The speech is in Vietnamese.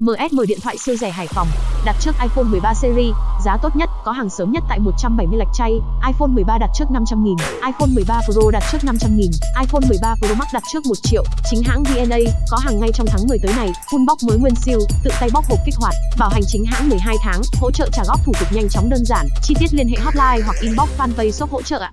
MS10 điện thoại siêu rẻ Hải Phòng, đặt trước iPhone 13 series, giá tốt nhất, có hàng sớm nhất tại 170 lạch chay, iPhone 13 đặt trước 500 nghìn, iPhone 13 Pro đặt trước 500 nghìn, iPhone 13 Pro Max đặt trước 1 triệu, chính hãng VNA, có hàng ngay trong tháng 10 tới này, full box mới nguyên siêu, tự tay bóc hộp kích hoạt, bảo hành chính hãng 12 tháng, hỗ trợ trả góp thủ tục nhanh chóng đơn giản, chi tiết liên hệ hotline hoặc inbox fanpage shop hỗ trợ ạ.